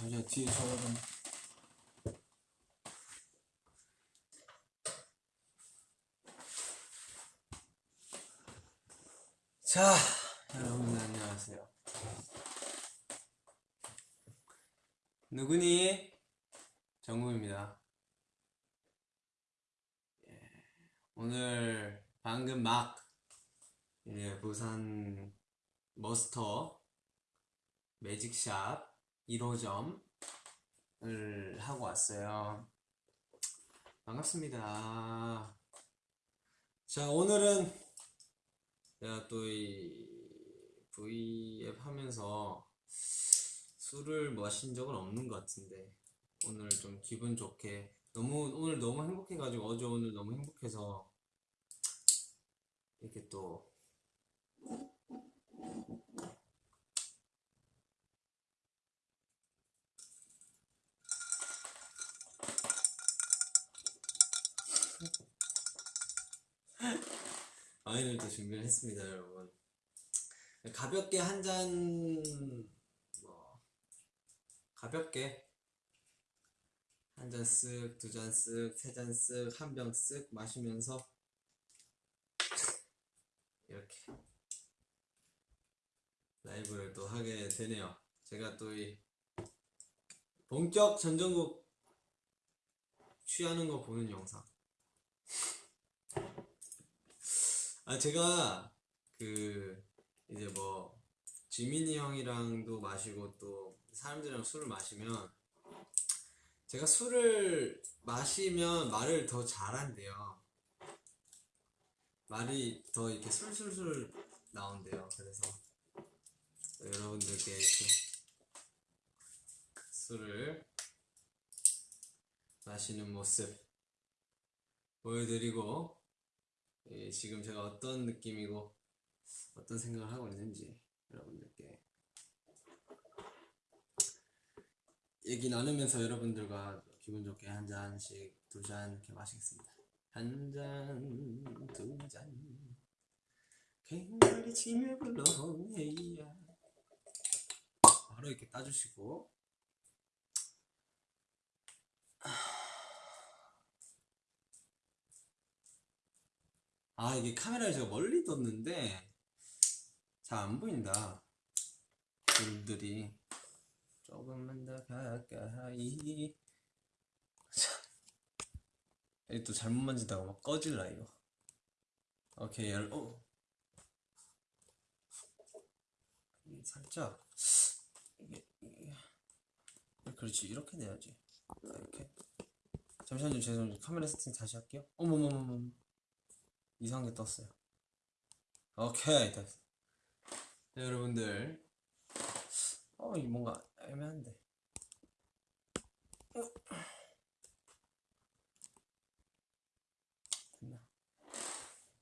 잠시만 뒤에 전화 좀. 자, 여러분 안녕하세요. 누구니? 정국입니다. 예, 오늘 방금 막 이제 부산 머스터 매직샵 1호점을 하고 왔어요. 반갑습니다. 자, 오늘은 제가 또 이 V앱 하면서 술을 마신 적은 없는 것 같은데 오늘 좀 기분 좋게 너무 오늘 너무 행복해가지고 어제 오늘 너무 행복해서 이렇게 또 와인을 또 준비를 했습니다, 여러분. 가볍게 한 잔, 뭐, 가볍게 한 잔 쓱, 두 잔 쓱, 세 잔 쓱, 한 병 쓱 마시면서 이렇게 라이브를 또 하게 되네요. 제가 또 이 본격 전전국 취하는 거 보는 영상. 아, 제가 그 이제 뭐 지민이 형이랑도 마시고 또 사람들이랑 술을 마시면 제가 술을 마시면 말을 더 잘한대요. 말이 더 이렇게 술술술 나온대요. 그래서 여러분들께 이렇게 술을 마시는 모습 보여드리고 예, 지금 제가 어떤 느낌이고 어떤 생각을 하고 있는지 여러분들께 얘기 나누면서 여러분들과 기분 좋게 한 잔씩 두 잔 이렇게 마시겠습니다. 한 잔, 두 잔, 갱가리 치며 불러 헤이야. 바로 이렇게 따주시고 아 이게 카메라를 제가 멀리 뒀는데 잘 안 보인다. 여러분들이. 조금만 더 가까이. 또 잘못 만지다가 막 꺼질라 이거. 오케이 열 어. 살짝 그렇지 이렇게 내야지. 아, 이렇게. 잠시만요 죄송해요 카메라 세팅 다시 할게요. 어머머머머 이상하게 떴어요. 오케이 됐어. 네, 여러분들 어, 이 뭔가 애매한데. 어.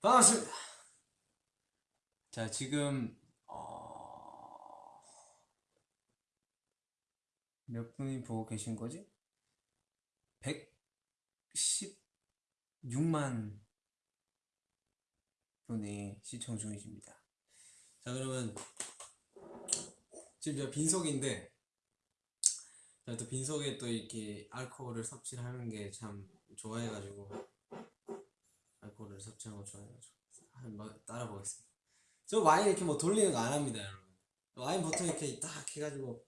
반갑습니다. 자, 지금 어... 몇 분이 보고 계신 거지? 116만 분이 시청 중이십니다. 자, 그러면 지금 제가 빈속인데 제가 또 빈속에 또 이렇게 알코올을 섭취를 하는 게 참 좋아해가지고 알코올을 섭취하는 거 좋아해가지고 한번 따라 보겠습니다. 저 와인 이렇게 뭐 돌리는 거 안 합니다, 여러분. 와인 보통 이렇게 딱 해가지고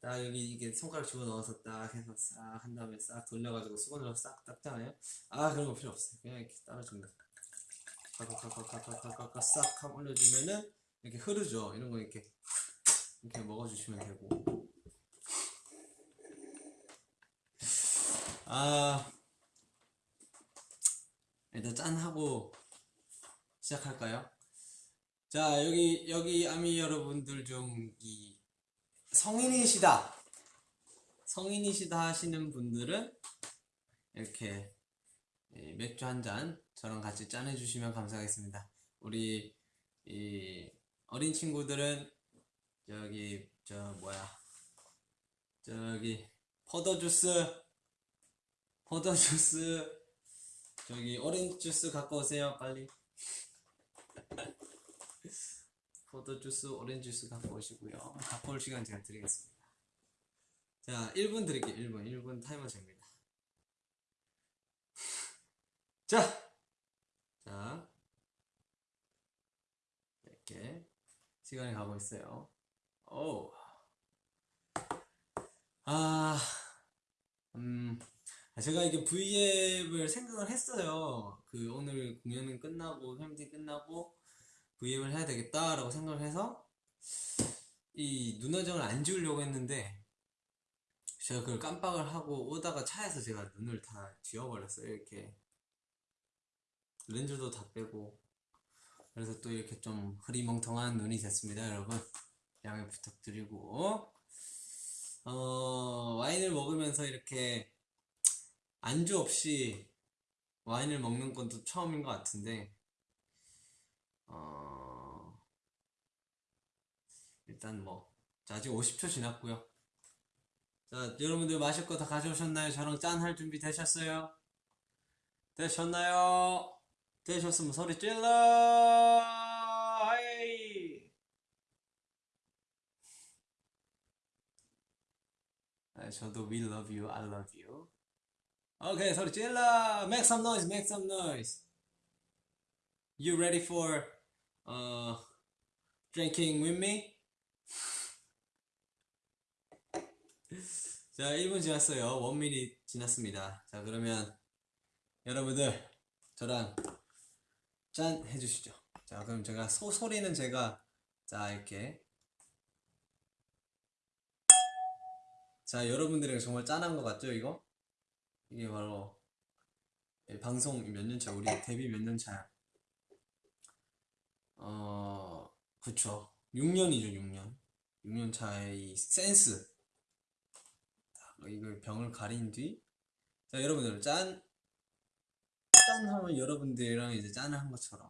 딱 여기 이게 손가락 집어 넣어서 딱 해서 싹 한 다음에 싹 돌려가지고 수건으로 싹 닦잖아요. 아 그런 거 필요 없어요. 그냥 이렇게 따라줍니다. 가가가가가가가 싹 하고 올려주면은 이렇게 흐르죠. 이런 거 이렇게 이렇게 먹어주시면 되고. 아 일단 짠 하고 시작할까요? 자 여기 여기 아미 여러분들 중 이 성인이시다. 성인이시다 하시는 분들은 이렇게 맥주 한 잔 저랑 같이 짠해 주시면 감사하겠습니다. 우리 이 어린 친구들은 저기 저 뭐야 저기 포도 주스 포도 주스 저기 오렌지 주스 갖고 오세요 빨리 포도 주스 오렌지 주스 갖고 오시고요 갖고 올 시간 제가 드리겠습니다 자, 1분 드릴게요. 1분. 1분 타이머 잽니다. 자! 자. 이렇게 시간이 가고 있어요. 오. 아, 음, 제가 이게 V앱을 생각을 했어요. 그 오늘 공연은 끝나고, 팬미팅 끝나고, V앱을 해야 되겠다라고 생각을 해서, 이 눈화장을 안 지우려고 했는데, 제가 그걸 깜빡을 하고 오다가 차에서 제가 눈을 다 지워버렸어요. 이렇게. 렌즈도 다 빼고. 그래서 또 이렇게 좀 흐리멍텅한 눈이 됐습니다, 여러분. 양해 부탁드리고. 어, 와인을 먹으면서 이렇게 안주 없이 와인을 먹는 건 또 처음인 것 같은데, 어, 일단 뭐, 자, 아직 50초 지났고요. 자, 여러분들 마실 거 다 가져오셨나요? 저랑 짠 할 준비 되셨어요? 되셨나요? 되셨으면 소리 질러! 하이! 아, 저도 we love you, I love you. 오케이, 소리 질러! Make some noise, make some noise. You ready for uh, drinking with me? 자, 1분 지났어요. 1미닛 지났습니다. 자, 그러면 여러분들 저랑 짠 해주시죠. 자, 그럼 제가 소, 소리는 제가 자, 이렇게 자, 여러분들에게 정말 짠한 것 같죠, 이거? 이게 바로 이 방송 몇 년 차, 우리 데뷔 몇 년 차야? 어, 그쵸. 6년이죠, 6년. 6년 차의 이 센스. 이걸 병을 가린 뒤, 자, 여러분들, 짠! 짠 하면 여러분들이랑 이제 짠을 한 것처럼.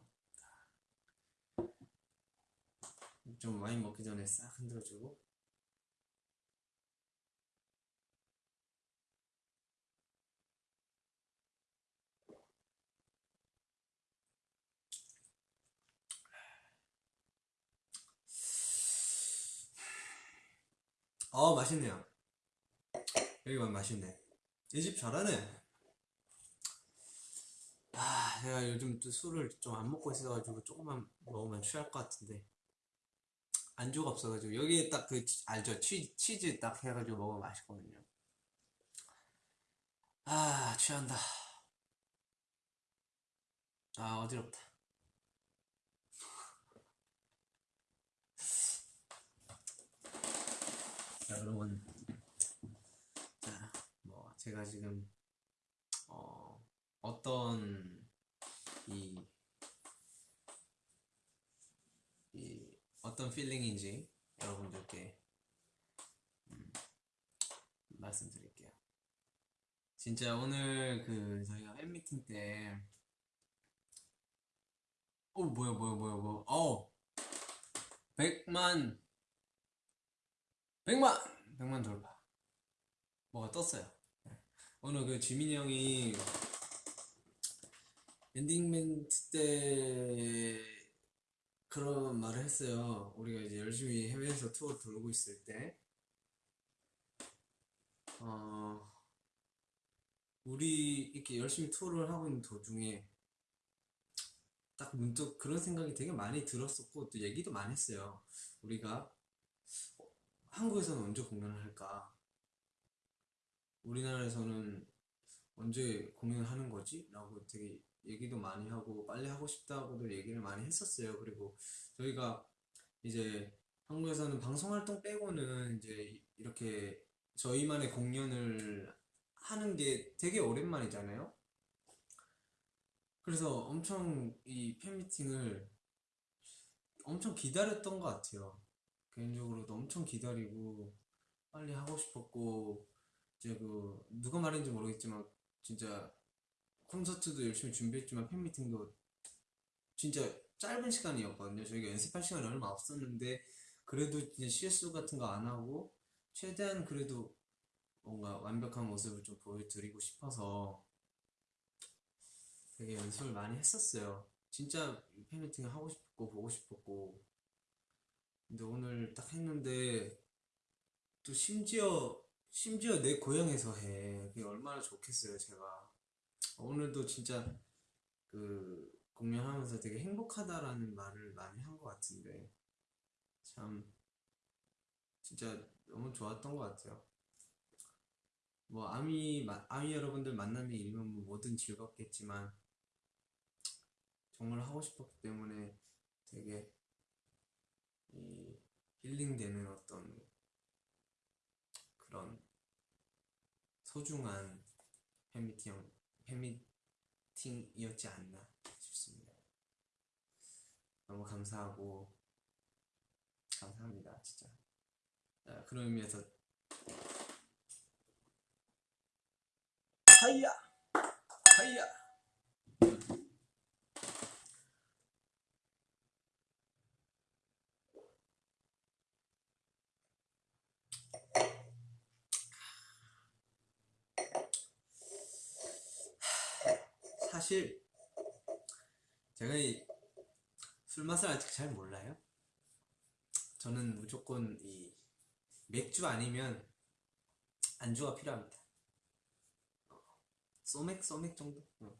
좀 와인 먹기 전에 싹 흔들어주고. 어, 맛있네요. 여기만 맛있네. 이 집 잘하네. 아, 제가 요즘 또 술을 좀 안 먹고 있어가지고 조금만 먹으면 취할 것 같은데. 안주가 없어가지고 여기에 딱 그 알죠? 치, 치즈 딱 해가지고 먹으면 맛있거든요. 아, 취한다. 아, 어지럽다. 자, 여러분. 자, 뭐, 제가 지금, 어, 어떤, 이, 이, 어떤 필링인지 여러분들께, 음, 말씀드릴게요. 진짜 오늘 그, 저희가 팬미팅 때, 어, 뭐야, 뭐야, 뭐야, 뭐야, 어! 100만, 100만! 100만 돌파. 뭐가 떴어요. 네. 오늘 그 지민이 형이 엔딩 멘트 때 그런 말을 했어요. 우리가 이제 열심히 해외에서 투어 돌고 있을 때, 어, 우리 이렇게 열심히 투어를 하고 있는 도중에 딱 문득 그런 생각이 되게 많이 들었었고 또 얘기도 많이 했어요. 우리가 한국에서는 언제 공연을 할까? 우리나라에서는 언제 공연을 하는 거지? 라고 되게 얘기도 많이 하고 빨리 하고 싶다고도 얘기를 많이 했었어요. 그리고 저희가 이제 한국에서는 방송 활동 빼고는 이제 이렇게 저희만의 공연을 하는 게 되게 오랜만이잖아요. 그래서 엄청 이 팬미팅을 엄청 기다렸던 것 같아요. 개인적으로도 엄청 기다리고 빨리 하고 싶었고 이제 그 누가 말인지 모르겠지만 진짜 콘서트도 열심히 준비했지만 팬미팅도 진짜 짧은 시간이었거든요. 저희가 연습할 시간이 얼마 없었는데 그래도 이제 실수 같은 거 안 하고 최대한 그래도 뭔가 완벽한 모습을 좀 보여드리고 싶어서 되게 연습을 많이 했었어요. 진짜 팬미팅을 하고 싶고 보고 싶었고 근데 오늘 딱 했는데 또 심지어 심지어 내 고향에서 해. 그게 얼마나 좋겠어요, 제가. 오늘도 진짜 그 공연하면서 되게 행복하다라는 말을 많이 한 것 같은데 참 진짜 너무 좋았던 것 같아요. 뭐 아미 마- 아미 여러분들 만남이 일면 뭐 뭐든 즐겁겠지만 정말 하고 싶었기 때문에 되게 이 힐링되는 어떤 그런 소중한 팬미팅 팬미팅이었지 않나 싶습니다. 너무 감사하고 감사합니다 진짜. 자, 그런 의미에서 하이야 하이야 사실 제가 이 술 맛을 아직 잘 몰라요. 저는 무조건 이 맥주 아니면 안주가 필요합니다. 소맥 소맥 정도? 어.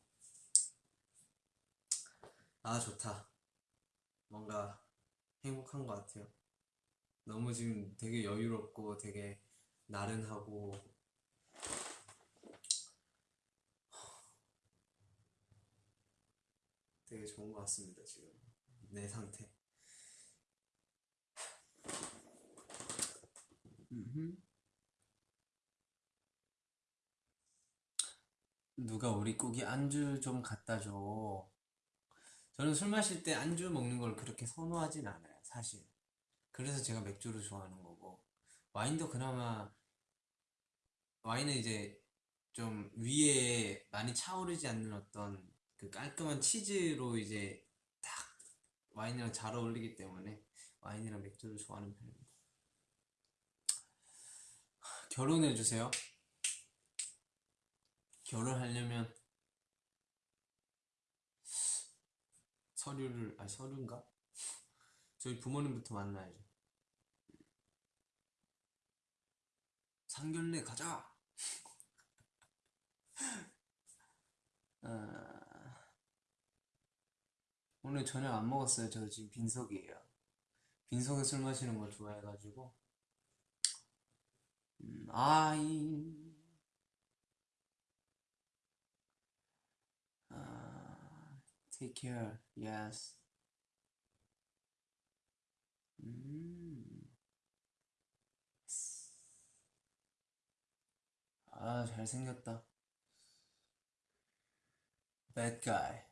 아 좋다. 뭔가 행복한 것 같아요. 너무 지금 되게 여유롭고 되게 나른하고 되게 좋은 것 같습니다 지금 내 상태. 누가 우리 꾸기 안주 좀 갖다 줘. 저는 술 마실 때 안주 먹는 걸 그렇게 선호하진 않아요, 사실. 그래서 제가 맥주를 좋아하는 거고. 와인도 그나마, 와인은 이제 좀 위에 많이 차오르지 않는 어떤 그 깔끔한 치즈로 이제 딱 와인이랑 잘 어울리기 때문에 와인이랑 맥주를 좋아하는 편입니다. 결혼해주세요. 결혼하려면 서류를, 아니 서류인가? 저희 부모님부터 만나야죠. 상견례 가자! 아, 오늘 저녁 안 먹었어요. 저 지금 빈속이에요. 빈속에 술 마시는 걸 좋아해가지고. 음, 아이, 아, take care, yes. 음, 아, 잘생겼다. Bad guy.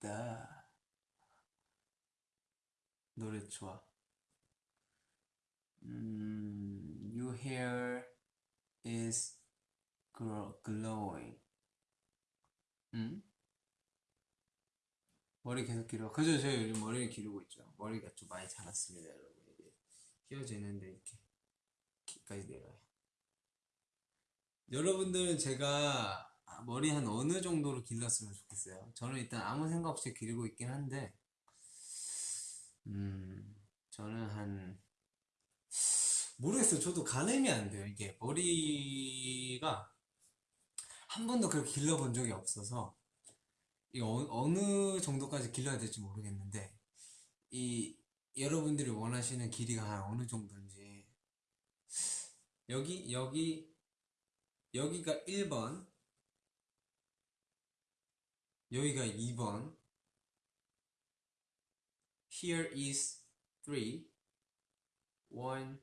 나 노래 좋아. 음, your hair is glow- glowing. 음? 머리 계속 길어. 그죠? 제가 요즘 머리를 기르고 있죠. 머리가 좀 많이 자랐습니다, 여러분. 이게 휘어지는데 이렇게 키까지 내려요. 여러분들은 제가 아, 머리 한 어느 정도로 길렀으면 좋겠어요? 저는 일단 아무 생각 없이 기르고 있긴 한데, 음, 저는 한, 모르겠어요. 저도 가늠이 안 돼요. 이게 머리가 한 번도 그렇게 길러본 적이 없어서, 이 어, 어느 정도까지 길러야 될지 모르겠는데, 이 여러분들이 원하시는 길이가 한 어느 정도인지, 여기, 여기, 여기가 1번, 여기가 2번, here is 3, 1,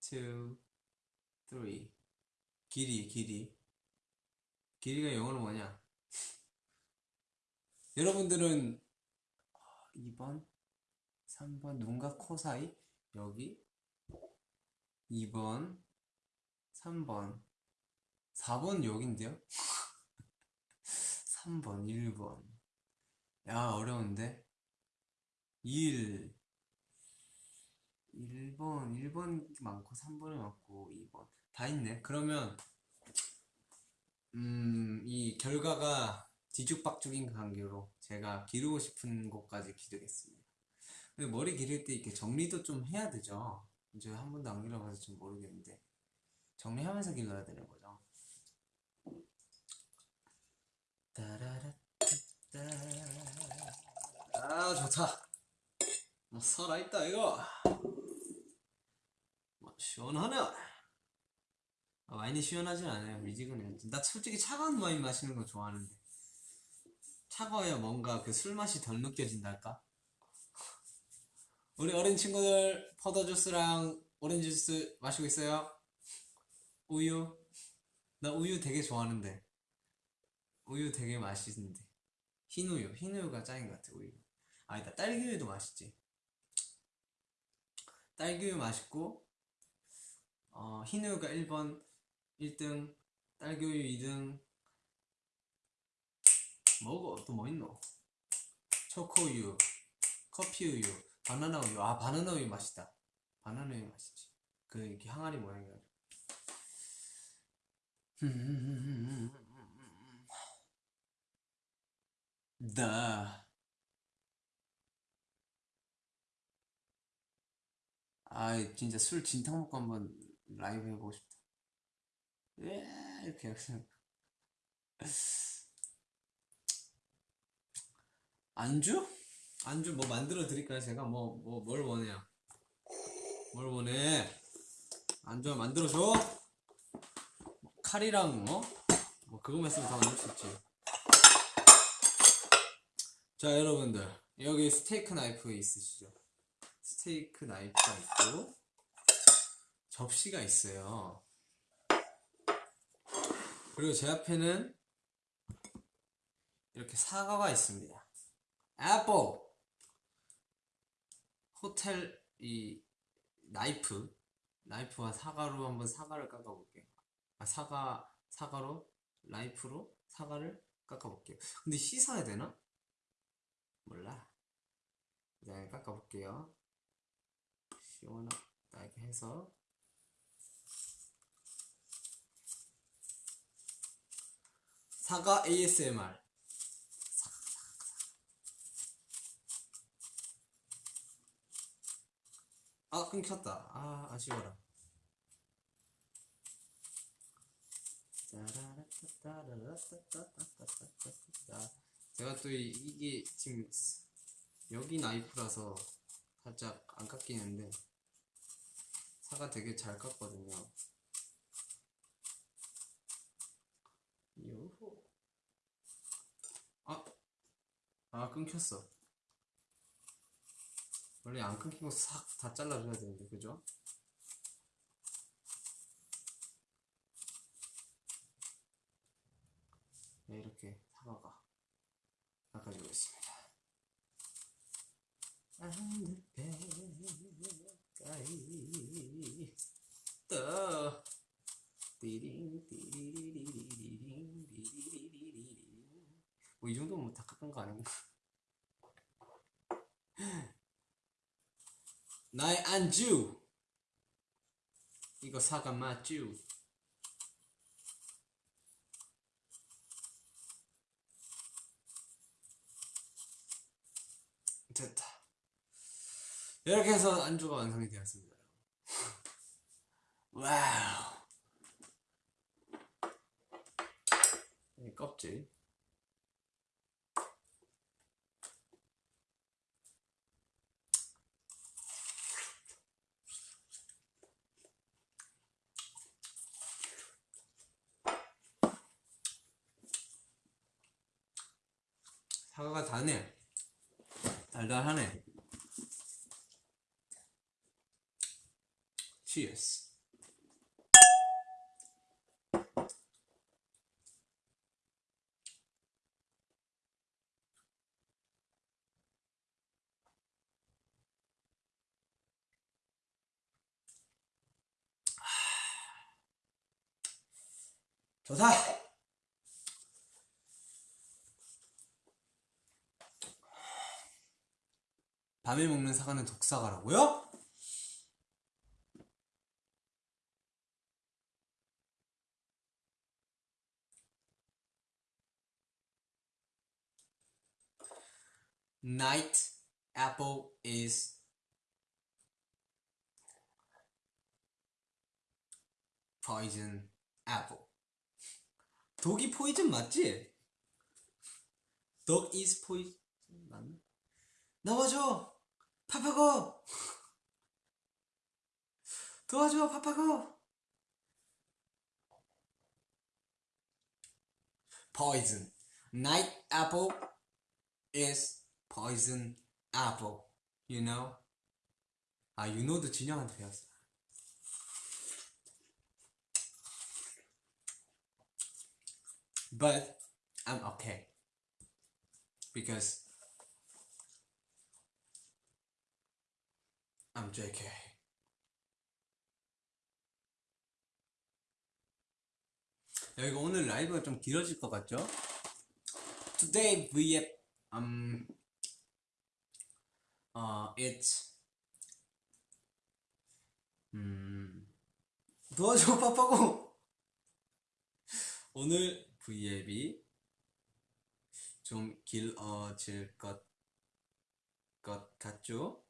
2, 3. 길이, 길이. 길이가 영어로 뭐냐? 여러분들은 2번, 3번, 눈과 코 사이, 여기, 2번, 3번, 4번 여긴데요? 3번, 1번. 야, 어려운데? 1, 1번, 1번 많고, 3번이 많고, 2번. 다 있네. 그러면, 음, 이 결과가 뒤죽박죽인 관계로 제가 기르고 싶은 곳까지 기르겠습니다. 근데 머리 기를 때 이렇게 정리도 좀 해야 되죠. 이제 한 번도 안 길러봐서 좀 모르겠는데 정리하면서 길러야 되는 거죠. 따라라따따. 아 좋다. 뭐 살아있다 이거. 뭐 시원하네. 아, 와인이 시원하진 않아요. 미지근해요. 나 솔직히 차가운 와인 마시는 거 좋아하는데 차가워야 뭔가 그 술 맛이 덜 느껴진달까? 우리 어린 친구들 포도 주스랑 오렌지 주스 마시고 있어요? 우유? 나 우유 되게 좋아하는데 우유 되게 맛있는데. 흰 우유, 흰 우유가 짱인 것 같아 우유 아니다 딸기 우유도 맛있지. 딸기 우유 맛있고 어, 흰 우유가 1번 1등 딸기 우유 2등. 뭐고? 또뭐 있노? 초코 우유 커피 우유 바나나 우유. 아 바나나 우유 맛있다. 바나나 우유 맛있지. 그 이렇게 항아리 모양이야 나 아, 진짜 술 진탕 먹고 한번 라이브 해보고 싶다. 예, 이렇게 해서. 안주? 안주 뭐 만들어 드릴까요? 제가 뭐, 뭐, 뭘 원해요? 뭘 원해? 안주 만들어 줘? 뭐 칼이랑 뭐? 뭐 그거만 쓰면 다 만들 수 있지. 자, 여러분들. 여기 스테이크 나이프 있으시죠? 스테이크 나이프가 있고, 접시가 있어요. 그리고 제 앞에는 이렇게 사과가 있습니다. 애플! 호텔 이 나이프 나이프와 사과로 한번 사과를 깎아볼게요. 아 사과 사과로 나이프로 사과를 깎아볼게요. 근데 씻어야 되나? 몰라. 그다음에 깎아볼게요. 시원하게 해서. 사과 ASMR 아 끊겼다. 아 아쉬워라 제가 또 이- 이게 지금 여기 나이프라서 살짝 안 깎이는데 사과 되게 잘 깎거든요. 요호. 아, 아 끊겼어. 원래 안 끊기고 싹 다 잘라줘야 되는데 그죠? 네, 이렇게 깎아지고 있습니다. 하늘가까이 떠 띠링 띠리리리리링 리리리리리링 뭐이 정도면 다 깎은 거 아닌가? 나의 안주. 이거 사과 맞쥬 됐다. 이렇게 해서 안주가 완성이 되었습니다. 와우. 이 껍질. 사과가 다네 달달하네. Cheers. 좋다 밤에 먹는 사과는 독사과라고요? night apple is poison apple. 독이 포이즌 맞지? dog is poison 맞나? 나와줘! 파파고! 도와줘 파파고! poison. Night apple is poison apple. You know? 아, you know도 진영한테 배웠어. But I'm okay. Because I'm JK. 여기가 오늘 라이브가 좀 길어질 것 같죠? Today we have um uh it's 음 도와줘 빠빠고 오늘 V앱이 좀 길어질 것, 것 같죠?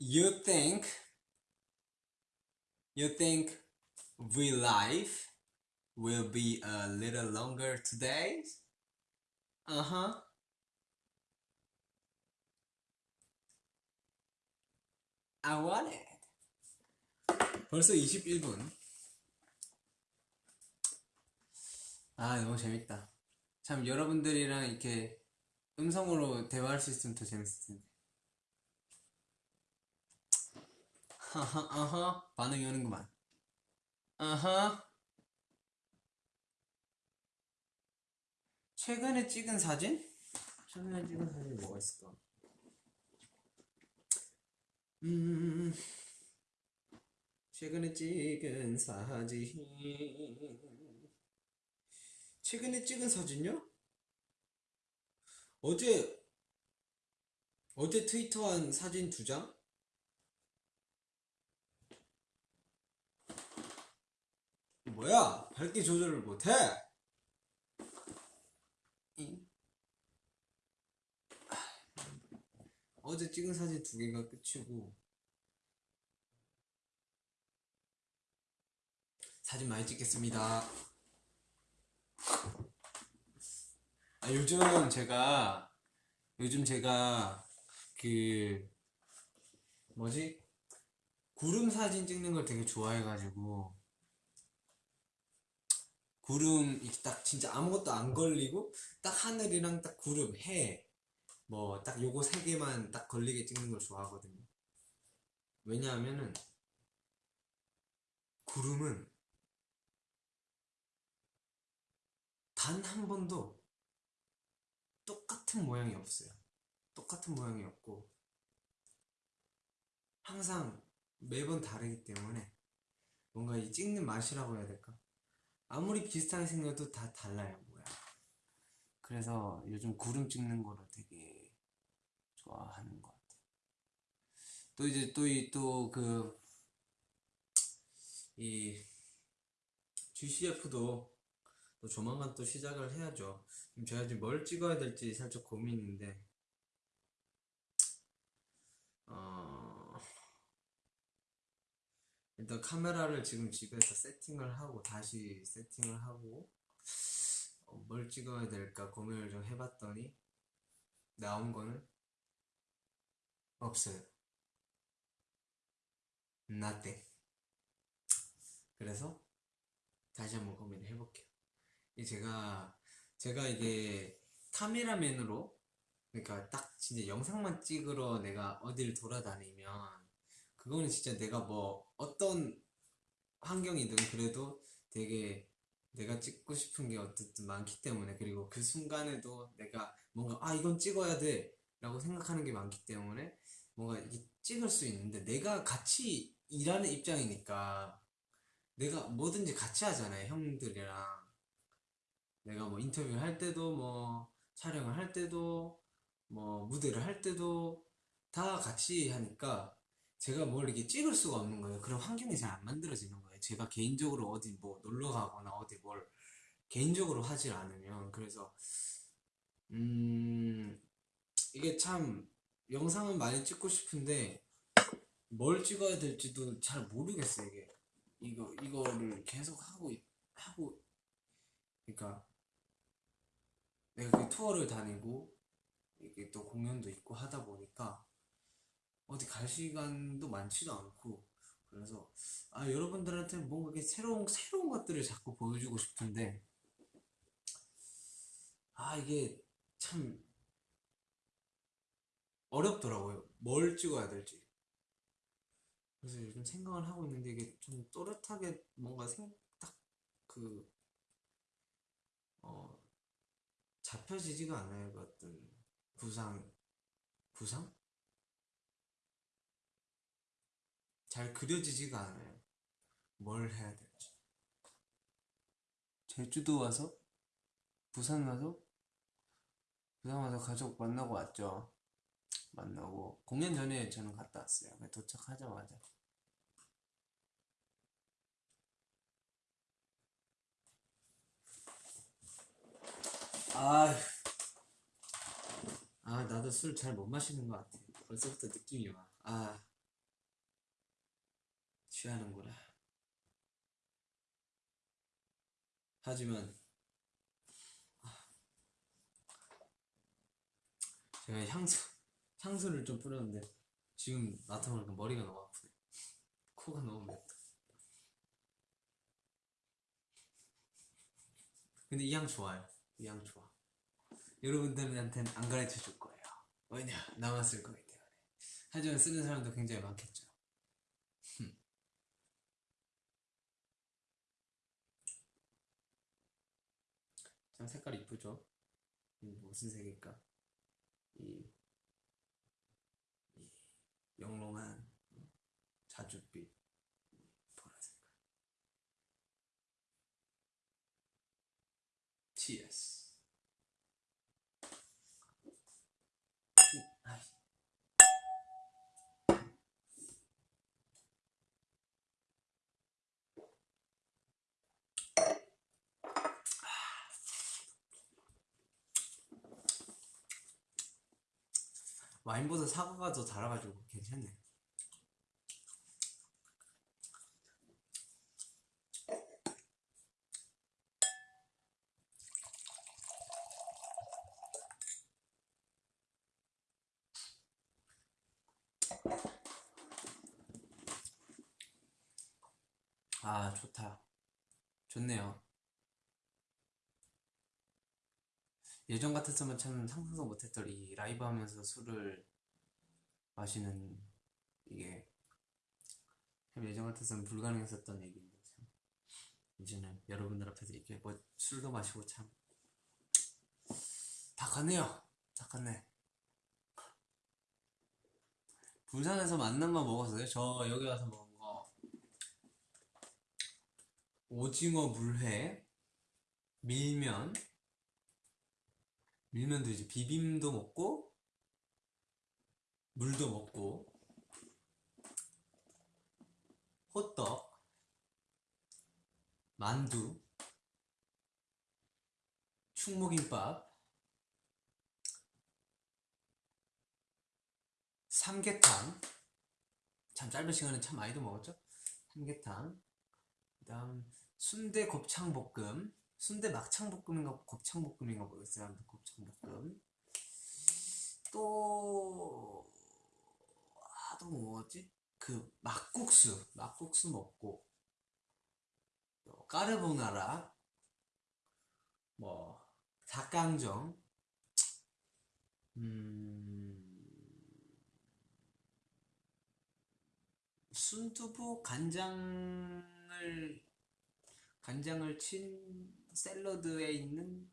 You think you think we life will be a little longer today? Uh-huh. I want it. 벌써 21분. 아, 너무 재밌다. 참, 여러분들이랑 이렇게 음성으로 대화할 수 있으면 더 재밌을 텐데. 아하, 반응이 오는구만. 아하. 최근에 찍은 사진? 최근에 찍은 사진이 뭐가 있을까? 음, 최근에 찍은 사진. 최근에 찍은 사진요? 어제, 어제 트위터한 사진 두 장? 뭐야? 밝기 조절을 못해? 이? 어제 찍은 사진 두 개가 끝이고 사진 많이 찍겠습니다. 아, 요즘 제가 요즘 제가 그 뭐지 구름 사진 찍는 걸 되게 좋아해가지고 구름 이렇게 딱 진짜 아무것도 안 걸리고 딱 하늘이랑 딱 구름 해 뭐 딱 요거 세 개만 딱 걸리게 찍는 걸 좋아하거든요. 왜냐하면은 구름은 단 한 번도 똑같은 모양이 없어요. 똑같은 모양이 없고 항상 매번 다르기 때문에 뭔가 이 찍는 맛이라고 해야 될까? 아무리 비슷하게 생겨도 다 달라요, 뭐야. 그래서 요즘 구름 찍는 거를 되게 좋아하는 것 같아요. 또 이제 또 이 또 그 이 GCF도 또 조만간 또 시작을 해야죠. 제가 지금 뭘 찍어야 될지 살짝 고민인데 일단 카메라를 지금 집에서 세팅을 하고 다시 세팅을 하고 어, 뭘 찍어야 될까 고민을 좀 해봤더니 나온 거는 없어요. nothing. 그래서 다시 한번 고민을 해볼게요. 이 제가 제가 이게 카메라맨으로 그러니까 딱 진짜 영상만 찍으러 내가 어디를 돌아다니면 그거는 진짜 내가 뭐 어떤 환경이든 그래도 되게 내가 찍고 싶은 게 어쨌든 많기 때문에 그리고 그 순간에도 내가 뭔가 아 이건 찍어야 돼 라고 생각하는 게 많기 때문에 뭔가 이게 찍을 수 있는데 내가 같이 일하는 입장이니까 내가 뭐든지 같이 하잖아요 형들이랑. 내가 뭐 인터뷰를 할 때도 뭐 촬영을 할 때도 뭐 무대를 할 때도 다 같이 하니까 제가 뭘 이렇게 찍을 수가 없는 거예요. 그런 환경이 잘 안 만들어지는 거예요. 제가 개인적으로 어디 뭐 놀러 가거나 어디 뭘 개인적으로 하질 않으면 그래서 음 이게 참 영상은 많이 찍고 싶은데 뭘 찍어야 될지도 잘 모르겠어요. 이게 이거 이거를 계속 하고 있- 하고 그러니까 내가 그 투어를 다니고 이게 또 공연도 있고 하다 보니까 어디 갈 시간도 많지도 않고 그래서 아 여러분들한테 뭔가 이렇게 새로운 새로운 것들을 자꾸 보여주고 싶은데 아 이게 참 어렵더라고요. 뭘 찍어야 될지. 그래서 요즘 생각을 하고 있는데 이게 좀 또렷하게 뭔가 생딱그 어, 잡혀지지가 않아요 그 어떤 구상 구상? 잘 그려지지가 않아요. 뭘 해야 될지. 제주도 와서? 부산 와서? 부산 와서 가족 만나고 왔죠. 만나고 공연 전에 저는 갔다 왔어요. 도착하자마자. 아, 아 나도 술 잘 못 마시는 것 같아. 벌써부터 느낌이 와. 아. 취하는구나. 하지만 아, 제가 향수 향수를 좀 뿌렸는데 지금 맡아보니까 머리가 너무 아프네. 코가 너무 맵다. 근데 이 향 좋아요. 이 향 좋아. 여러분들한테는 안 가르쳐 줄 거예요. 왜냐 쓸 거기 때문에. 하지만 쓰는 사람도 굉장히 많겠죠. 참 색깔 이쁘죠? 이 무슨 색일까? 이, 이 영롱한 자줏빛 보라 색깔. TS. 아이. 와인보다 사과가 더 달아가지고 괜찮네. 아, 좋다. 좋네요. 예전 같았으면 참 상상도 못했던 이 라이브 하면서 술을 마시는 이게 참 예전 같았으면 불가능했었던 얘기인데 참 이제는 여러분들 앞에서 이렇게 뭐 술도 마시고 참 다 갔네요. 다 갔네. 부산에서 만난 거 먹었어요? 저 여기 와서 먹은 거 오징어 물회 밀면 밀면도 이제 비빔도 먹고 물도 먹고. 호떡 만두 충무김밥 삼계탕. 참 짧은 시간에 참 많이도 먹었죠? 삼계탕. 그 다음 순대 곱창볶음 순대 막창볶음인가 곱창볶음인가 모르겠어요. 곱창볶음. 또, 아, 또뭐 먹었지? 그 막국수, 막국수 먹고, 또 까르보나라, 뭐, 닭강정, 음, 순두부 간장을 간장을 친 샐러드에 있는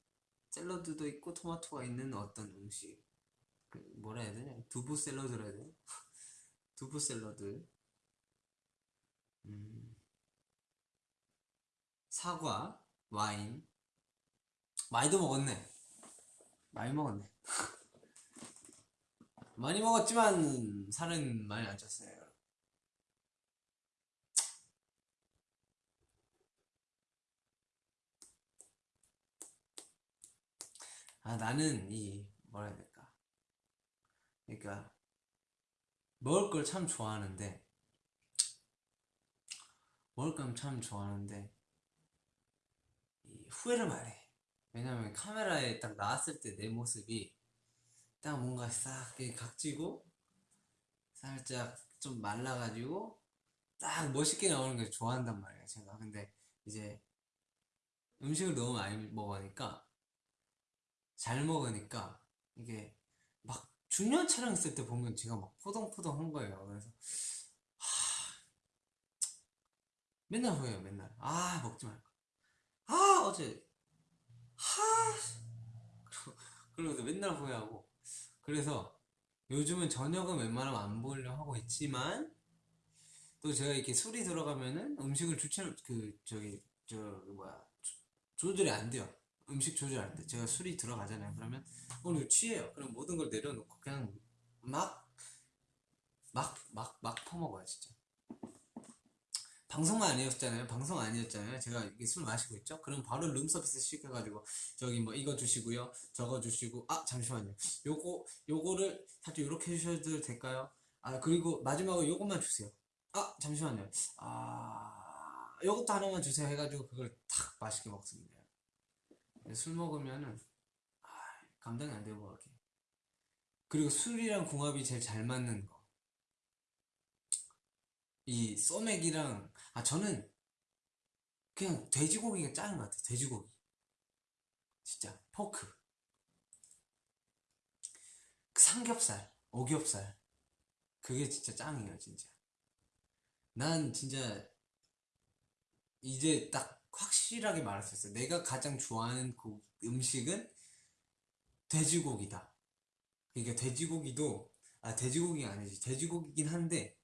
샐러드도 있고 토마토가 있는 어떤 음식. 그 뭐라 해야 되냐? 두부 샐러드라 해야 되나? 두부 샐러드. 음, 사과 와인. 많이도 먹었네. 많이 먹었네. 많이 먹었지만 살은 많이 안 쪘어요 아 나는 이 뭐라 해야 될까? 그러니까 먹을 걸 참 좋아하는데 먹을 걸 참 좋아하는데 이 후회를 많이 해. 왜냐면 카메라에 딱 나왔을 때 내 모습이 딱 뭔가 싹 각지고 살짝 좀 말라가지고 딱 멋있게 나오는 걸 좋아한단 말이에요 제가. 근데 이제 음식을 너무 많이 먹으니까 잘 먹으니까 이게 막 중요한 촬영 있을 때 보면 제가 막 포동포동한 거예요. 그래서 하, 맨날 후회해요 맨날. 아 먹지 말까 아 어제. 하. 그러고 그러면서 맨날 후회하고. 그래서 요즘은 저녁은 웬만하면 안 먹으려고 하고 있지만 또 제가 이렇게 술이 들어가면은 음식을 주체 그 저기 저 뭐야. 조- 조절이 안 돼요 음식 조절 안 돼. 제가 술이 들어가잖아요. 그러면 오늘 취해요. 그럼 모든 걸 내려놓고 그냥 막막 막 막 퍼먹어요 진짜. 방송만 아니었잖아요. 방송 아니었잖아요. 제가 이게 술 마시고 있죠. 그럼 바로 룸 서비스 시켜가지고 저기 뭐 이거 주시고요, 저거 주시고 아 잠시만요. 요거 요거를 살짝 이렇게 해주셔도 될까요? 아 그리고 마지막으로 요것만 주세요. 아 잠시만요. 아 요것도 하나만 주세요 해가지고 그걸 탁 맛있게 먹습니다. 술 먹으면은 아, 감당이 안 되고 그게 그리고 술이랑 궁합이 제일 잘 맞는 거. 이 소맥이랑 아 저는 그냥 돼지고기가 짱인 것 같아요. 돼지고기. 진짜 포크. 그 삼겹살, 오겹살. 그게 진짜 짱이에요, 진짜. 난 진짜 이제 딱 확실하게 말할 수 있어요. 내가 가장 좋아하는 그 음식은 돼지고기다. 그러니까 돼지고기도 아 돼지고기가 아니지 돼지고기긴 한데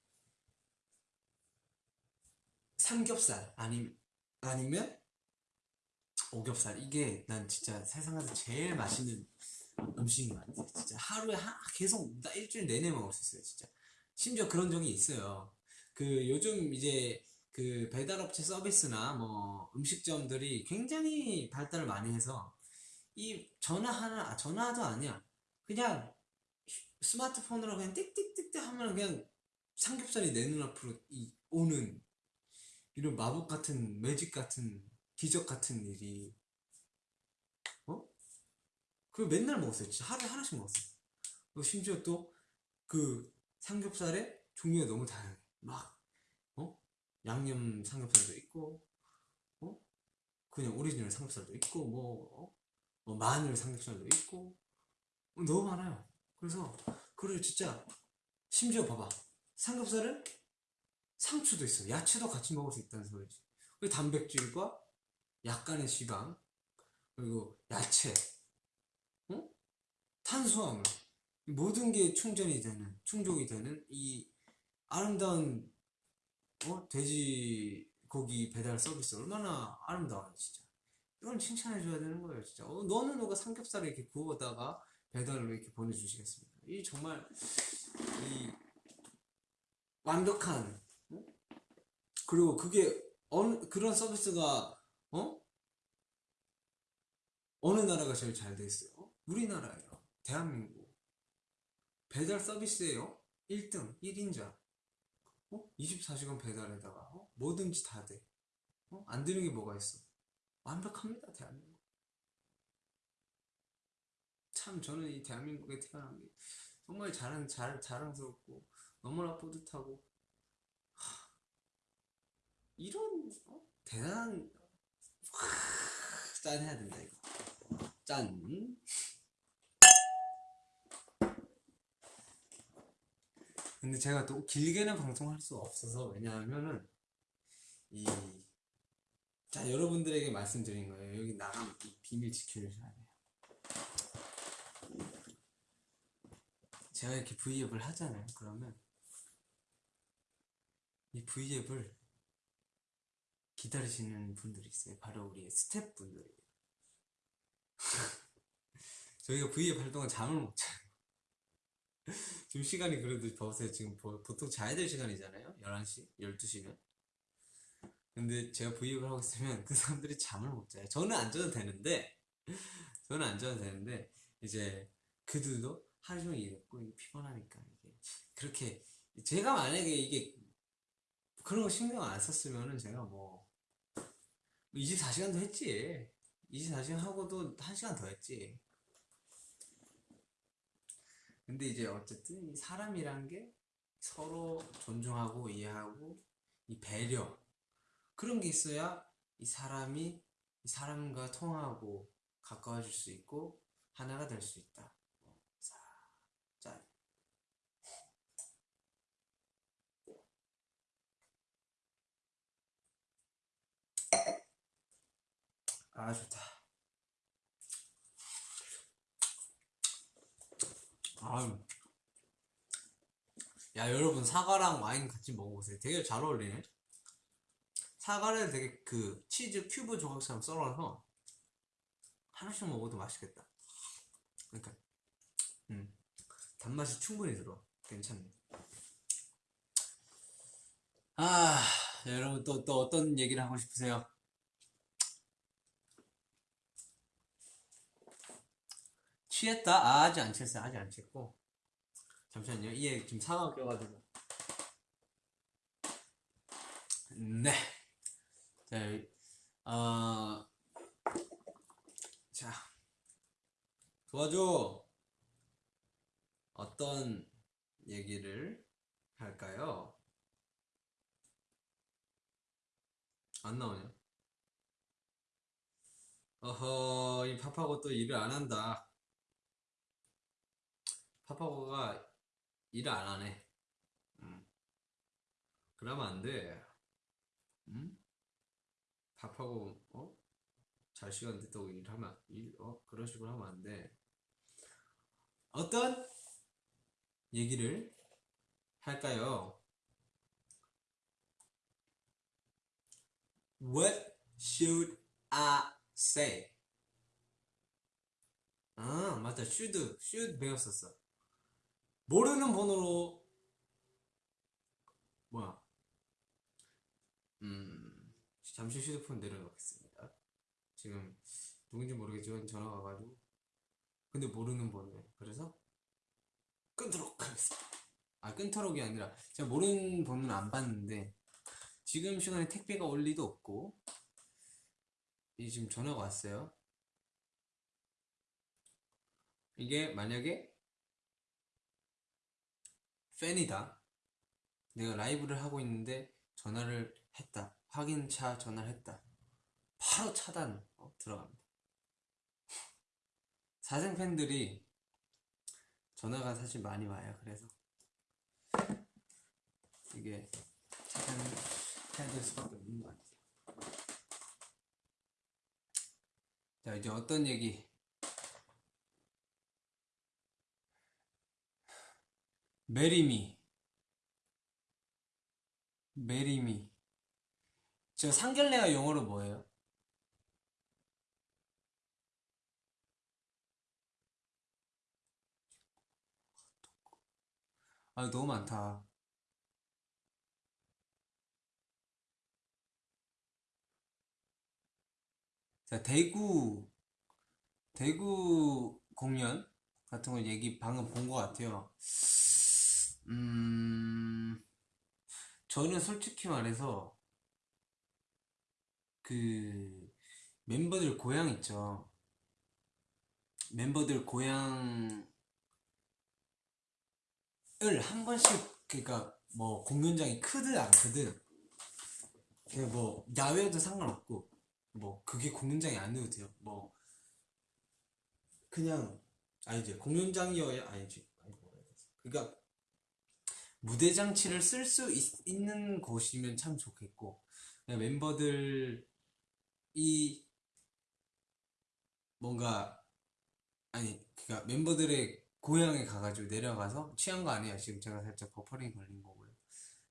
삼겹살 아니 아니면 오겹살 이게 난 진짜 세상에서 제일 맛있는 음식인 것 같아. 진짜 하루에 하, 계속 나 일주일 내내 먹을 수 있어요. 진짜 심지어 그런 적이 있어요. 그 요즘 이제 그 배달업체 서비스나 뭐 음식점들이 굉장히 발달을 많이 해서 이 전화 하나 아, 전화도 아니야 그냥 스마트폰으로 그냥 띡띡띡띡 하면 그냥 삼겹살이 내 눈앞으로 이, 오는 이런 마법 같은 매직 같은 기적 같은 일이 어? 그걸 맨날 먹었어요 진짜 하루에 하나씩 먹었어요 그리고 심지어 또 그 삼겹살의 종류가 너무 다양해 막 어? 양념 삼겹살도 있고 어? 그냥 오리지널 삼겹살도 있고 뭐, 어? 뭐 마늘 삼겹살도 있고 어, 너무 많아요 그래서 그걸 진짜 심지어 봐봐 삼겹살은 상추도 있어 야채도 같이 먹을 수 있다는 소리지 그리고 단백질과 약간의 지방 그리고 야채 어? 탄수화물 이 모든 게 충전이 되는 충족이 되는 이 아름다운 어? 돼지고기 배달 서비스 얼마나 아름다워요 진짜 이건 칭찬해줘야 되는 거예요 진짜 어, 너는 누가 삼겹살을 이렇게 구워다가 배달로 이렇게 보내주시겠습니까 이 정말 이 완벽한 어? 그리고 그게 어느 그런 서비스가 어? 어느 나라가 제일 잘 돼 있어요? 우리나라예요 대한민국 배달 서비스예요 1등 1인자 어? 24시간 배달에다가 어? 뭐든지 다 돼. 어? 안 되는 게 뭐가 있어? 완벽합니다, 대한민국. 참 저는 이 대한민국에 태어난 게 정말 자랑, 잘, 자랑스럽고 너무나 뿌듯하고 하, 이런 어? 대단한 하, 짠 해야 된다 이거 짠 근데 제가 또 길게는 방송할 수 없어서 왜냐하면은 이 자 여러분들에게 말씀드린 거예요. 여기 나가면 이 비밀 지켜주셔야 돼요. 제가 이렇게 V앱을 하잖아요 그러면. 이 V앱을 기다리시는 분들이 있어요. 바로 우리 스태프분들이. 저희가 할 동안 잠을 못 자요 지금 시간이 그래도 보세요. 지금 보- 보통 자야 될 시간이잖아요. 11시, 12시면. 근데 제가 브이앱을 하고 있으면 그 사람들이 잠을 못 자요. 저는 안 자도 되는데, 저는 안 자도 되는데, 이제 그들도 하루 종일 일했고 피곤하니까 이게 그렇게 제가 만약에 이게 그런 거 신경 안 썼으면은 제가 뭐 24시간도 했지 24시간 하고도 1시간 더 했지 근데 이제 어쨌든 이 사람이란 게 서로 존중하고 이해하고 이 배려 그런 게 있어야 이 사람이 이 사람과 통하고 가까워질 수 있고 하나가 될 수 있다. 자, 자. 아 좋다. 아유. 야 여러분 사과랑 와인 같이 먹어보세요. 되게 잘 어울리네. 사과를 되게 그 치즈 큐브 조각처럼 썰어서 하나씩 먹어도 맛있겠다. 그러니까 음 단맛이 충분히 들어. 괜찮네. 아 여러분 또 또 어떤 얘기를 하고 싶으세요? 취했다? 아, 아직 안 취했어요. 아직 안 취했고. 잠시만요. 이에 지금 사과가 껴가지고. 네. 자, 어, 자, 도와줘. 어떤 얘기를 할까요? 안 나오냐? 어허, 이 파파고 또 일을 안 한다. 파파고가 일을 안 하네. 음. 그러면 안 돼. 음? 밥하고 어? 잘 시간 됐다고 일하면 일, 어? 그런 식으로 하면 안 돼. 어떤 얘기를 할까요? What should I say? 아, 맞다. should, should 배웠었어. 모르는 번호로 뭐야? 음, 잠시 휴대폰 내려놓겠습니다. 지금 누군지 모르겠지만 전화가 와가지고 근데 모르는 번호예요. 그래서 끊도록 하겠습니다. 아 끊도록이 아니라 제가 모르는 번호는 안 받는데 지금 시간에 택배가 올 리도 없고 이 지금 전화가 왔어요. 이게 만약에 팬이다. 내가 라이브를 하고 있는데 전화를 했다. 확인차 전화를 했다. 바로 차단 어, 들어갑니다. 사생 팬들이 전화가 사실 많이 와요. 그래서 이게 차단해야 될 수밖에 없는 것 같아요. 자 이제 어떤 얘기 메리미. 메리미. 저 상견례가 영어로 뭐예요? 아 너무 많다. 자 대구 대구 공연 같은 거 얘기 방금 본 것 같아요 음 저는 솔직히 말해서 그 멤버들 고향 있죠. 멤버들 고향을 한 번씩 그러니까 뭐 공연장이 크든 안 크든 그냥 뭐 야외도 상관없고 뭐 그게 공연장이 아니어도 돼요. 뭐 그냥 아니지 공연장이어야 아니지? 그러니까 무대 장치를 쓸 수 있는 곳이면 참 좋겠고 멤버들이 뭔가 아니 그니까 멤버들의 고향에 가가지고 내려가서 취한 거 아니에요. 지금 제가 살짝 버퍼링 걸린 거고요.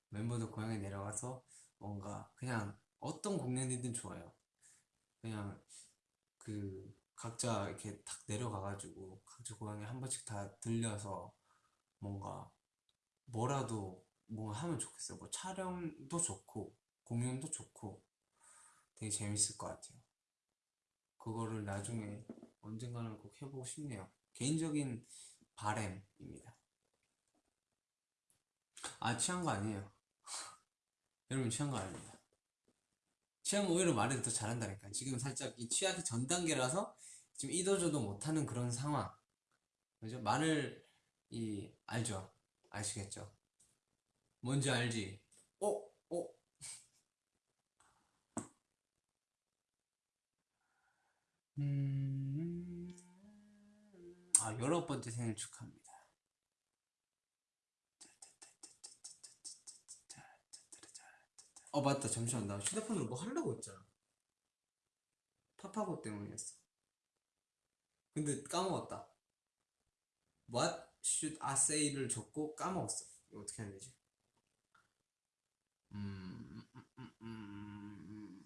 멤버들 고향에 내려가서 뭔가 그냥 어떤 공연이든 좋아요. 그냥 그 각자 이렇게 탁 내려가가지고 각자 고향에 한 번씩 다 들려서 뭔가 뭐라도 뭐 하면 좋겠어요. 뭐 촬영도 좋고 공연도 좋고 되게 재밌을 것 같아요. 그거를 나중에 언젠가는 꼭 해보고 싶네요. 개인적인 바램입니다. 아 취한 거 아니에요. 여러분 취한 거 아닙니다. 취하면 오히려 말을 더 잘한다니까. 지금 살짝 이 취하기 전 단계라서 지금 이도저도 못하는 그런 상황. 그죠? 말을 이 알죠? 아시겠죠? 뭔지 알지? 어? 어? 음... 아, 열아홉 번째 생일 축하합니다. 어, 맞다. 잠시만. 나 휴대폰으로 뭐 하려고 했잖아. 파파고 때문이었어. 근데 까먹었다. What should I say를 적고 까먹었어. 어떻게 해야 되지? 음, 음, 음, 음.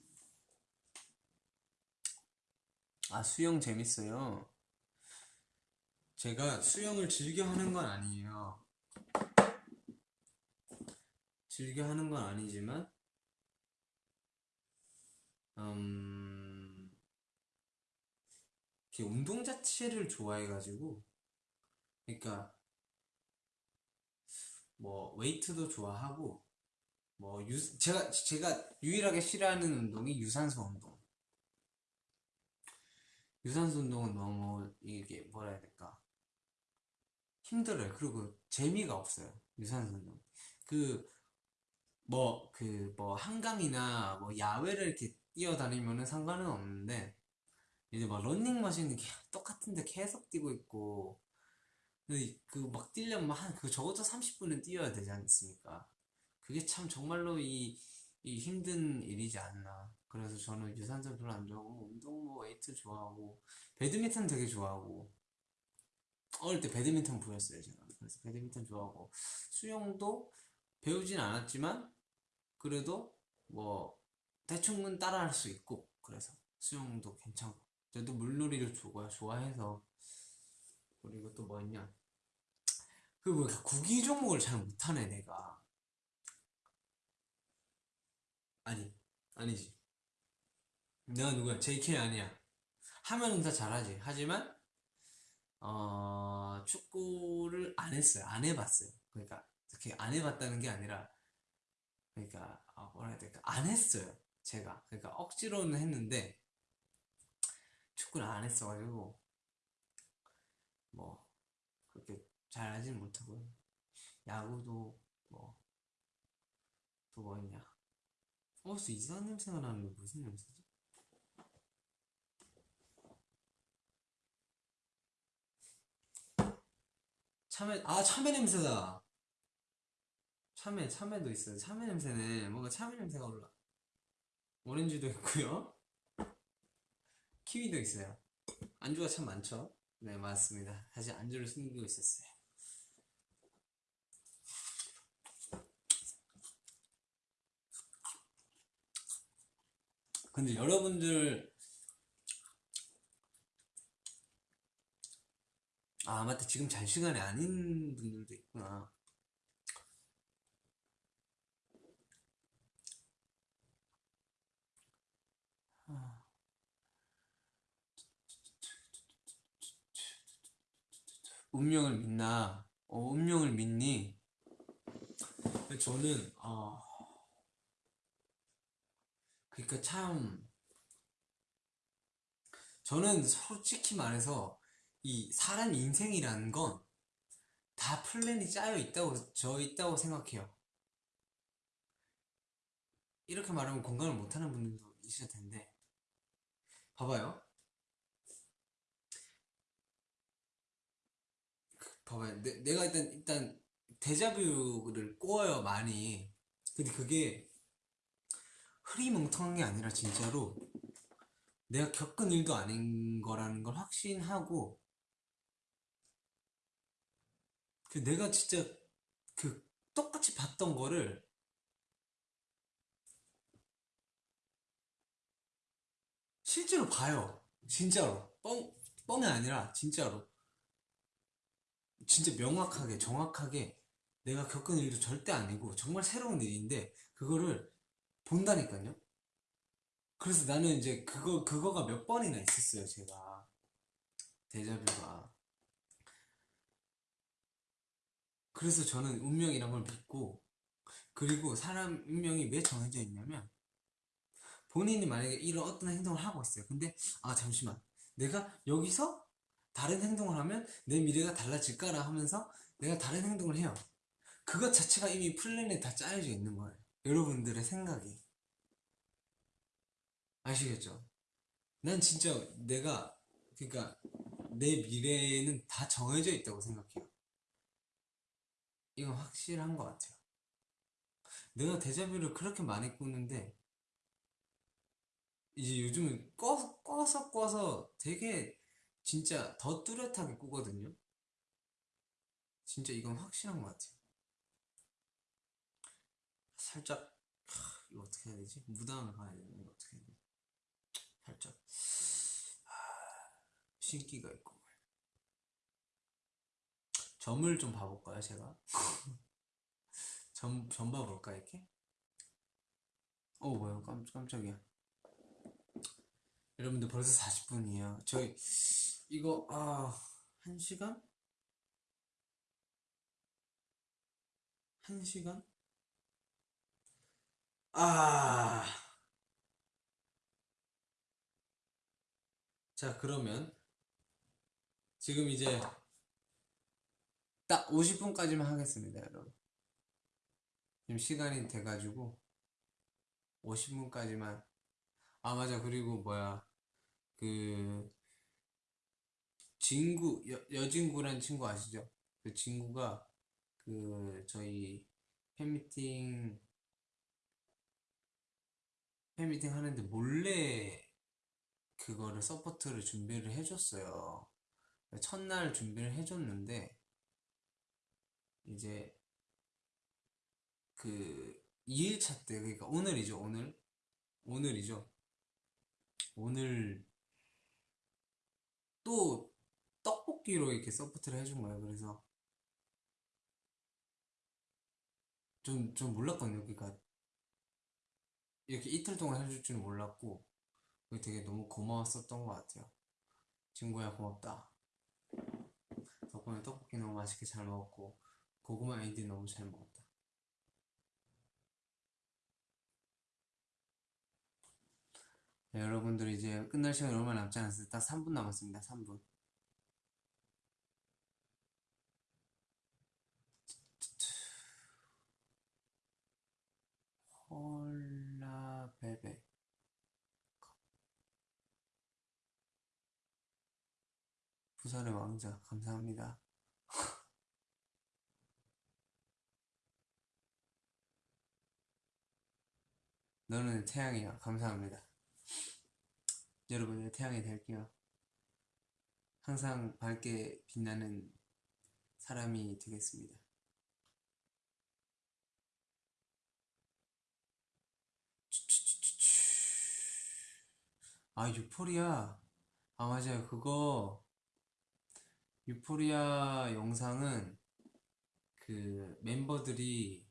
아, 수영 재밌어요. 제가 수영을 즐겨 하는 건 아니에요. 즐겨 하는 건 아니지만, 음, 운동 자체를 좋아해가지고, 그러니까, 뭐, 웨이트도 좋아하고, 뭐, 유, 제가, 제가 유일하게 싫어하는 운동이 유산소 운동. 유산소 운동은 너무, 이게, 뭐라 해야 될까. 힘들어요. 그리고 재미가 없어요. 유산소 운동. 그, 뭐, 그, 뭐, 한강이나, 뭐, 야외를 이렇게 뛰어다니면은 상관은 없는데, 이제 막 런닝머신 이렇게 똑같은데 계속 뛰고 있고, 그막 뛰려면 한, 그 적어도 30분은 뛰어야 되지 않습니까? 그게 참 정말로 이, 이 힘든 일이지 않나. 그래서 저는 유산소 별로 안 좋아하고, 운동 뭐 웨이트 좋아하고, 배드민턴 되게 좋아하고, 어릴 때 배드민턴 부였어요, 제가. 그래서 배드민턴 좋아하고, 수영도 배우진 않았지만, 그래도 뭐, 대충은 따라할 수 있고, 그래서 수영도 괜찮고, 저도 물놀이를 좋아, 좋아해서, 그리고 또 뭐 있냐. 그, 뭐, 구기 종목을 잘 못하네, 내가. 아니, 아니지. 내가 누구야? JK 아니야. 하면은 다 잘하지. 하지만, 어, 축구를 안 했어요. 안 해봤어요. 그러니까, 이렇게 안 해봤다는 게 아니라, 그러니까, 아, 뭐라 해야 될까? 안 했어요. 제가. 그러니까, 억지로는 했는데, 축구를 안 했어가지고, 뭐, 그렇게 잘 하지는 못하고요. 야구도, 뭐, 또뭐 있냐. 어, 무슨 이상한 냄새가 나는데 무슨 냄새지? 참외, 아, 참외 냄새다. 참외, 참외도 있어요. 참외 냄새네. 뭔가 참외 냄새가 올라. 오렌지도 있고요. 키위도 있어요. 안주가 참 많죠? 네, 맞습니다. 사실 안주를 숨기고 있었어요. 근데 여러분들 아 맞다 지금 잘 시간이 아닌 분들도 있구나 운명을 믿나 어, 운명을 믿니 저는 어 그러니까 참 저는 솔직히 말해서 이 사람 인생이라는 건 다 플랜이 짜여 있다고 저 있다고 생각해요. 이렇게 말하면 공감을 못하는 분들도 있을 텐데 봐봐요. 봐봐요. 내, 내가 일단 일단 데자뷰를 꼬아요 많이. 근데 그게 흐리멍텅한 게 아니라 진짜로 내가 겪은 일도 아닌 거라는 걸 확신하고 그 내가 진짜 그 똑같이 봤던 거를 실제로 봐요. 진짜로. 뻥, 뻥이 아니라 진짜로. 진짜 명확하게 정확하게 내가 겪은 일도 절대 아니고 정말 새로운 일인데 그거를 본다니까요? 그래서 나는 이제 그거, 그거가 몇 번이나 있었어요 제가. 데자뷰가. 그래서 저는 운명이란 걸 믿고 그리고 사람 운명이 왜 정해져 있냐면 본인이 만약에 이런 어떤 행동을 하고 있어요. 근데 아 잠시만. 내가 여기서 다른 행동을 하면 내 미래가 달라질까라 하면서 내가 다른 행동을 해요. 그것 자체가 이미 플랜에 다 짜여져 있는 거예요. 여러분들의 생각이 아시겠죠? 난 진짜 내가 그러니까 내 미래는 다 정해져 있다고 생각해요. 이건 확실한 것 같아요. 내가 데자뷰를 그렇게 많이 꾸는데 이제 요즘은 꺼, 꺼서 꺼서 되게 진짜 더 뚜렷하게 꾸거든요. 진짜 이건 확실한 것 같아요. 살짝 하, 이거 어떻게 해야 되지? 무당을 가야 되는 거 어떻게 해야 되지? 살짝 하, 신기가 있고 점을 좀 봐볼까요, 제가? 점, 점 봐볼까, 이렇게? 어, 뭐야, 깜, 깜짝이야. 여러분들 벌써 40분이에요. 저희, 이거, 아, 한 시간? 한 시간? 아. 자, 그러면, 지금 이제, 딱 50분까지만 하겠습니다, 여러분. 지금 시간이 돼가지고 50분까지만. 아 맞아 그리고 뭐야 그 친구 여, 여진구란 친구 아시죠? 그 친구가 그 저희 팬미팅 팬미팅 하는데 몰래 그거를 서포트를 준비를 해줬어요. 첫날 준비를 해줬는데 이제 그 2일차 때 그러니까 오늘이죠 오늘 오늘이죠 오늘 또 떡볶이로 이렇게 서포트를 해준 거예요 그래서 좀 좀 몰랐거든요 그러니까 이렇게 이틀 동안 해줄 줄은 몰랐고 그게 되게 너무 고마웠었던 것 같아요 친구야 고맙다 덕분에 떡볶이 너무 맛있게 잘 먹었고 고구마 에이드 너무 잘 먹었다 네, 여러분들 이제 끝날 시간이 얼마 남지 않았어요. 딱 3분 남았습니다. 3분. 부산의 왕자 감사합니다. 너는 태양이야. 감사합니다. 여러분의 태양이 될게요. 항상 밝게 빛나는 사람이 되겠습니다. 아, 유포리아. 아, 맞아요. 그거, 유포리아 영상은 그 멤버들이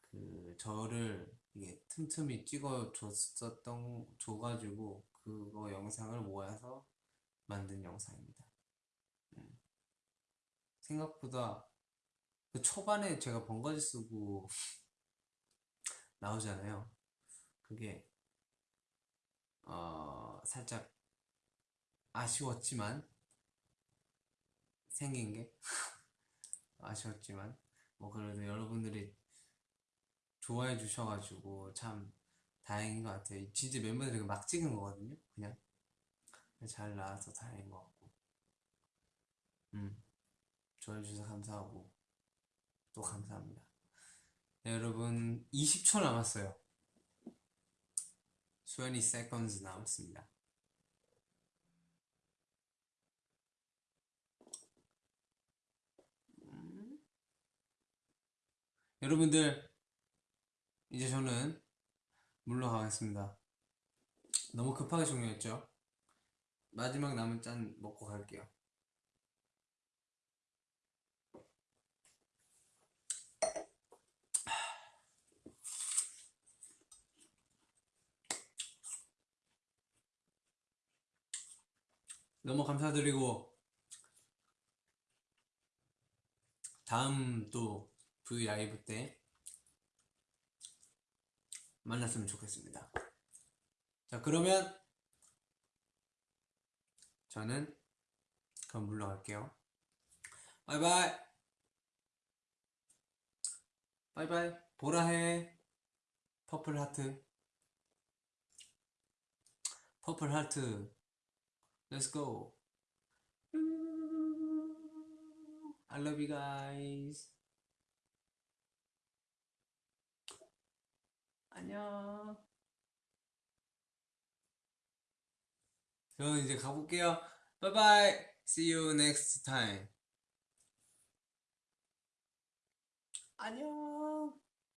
그 저를 이게 틈틈이 찍어 줬었던 줘가지고 그거 영상을 모아서 만든 영상입니다. 음. 생각보다 그 초반에 제가 번거지 쓰고 나오잖아요. 그게 어 살짝 아쉬웠지만 생긴 게 아쉬웠지만 뭐 그래도 여러분들이 좋아해 주셔가지고 참 다행인 것 같아요. 진짜 멤버들이 막 찍은 거거든요. 그냥 잘 나와서 다행인 것 같고, 음 좋아해 주셔서 감사하고 또 감사합니다. 네, 여러분 20초 남았어요. 20 seconds 남았습니다. 여러분들 이제 저는 물러가겠습니다. 너무 급하게 종료했죠? 마지막 남은 짠 먹고 갈게요. 너무 감사드리고 다음 또 V 라이브 때 만났으면 좋겠습니다. 자, 그러면 저는 그럼 물러갈게요. bye bye. Bye bye. 보라해. purple heart. 퍼플 하트. Let's go. I love you guys. 안녕. 저는 이제 가볼게요. 바이바이. See you next time. 안녕.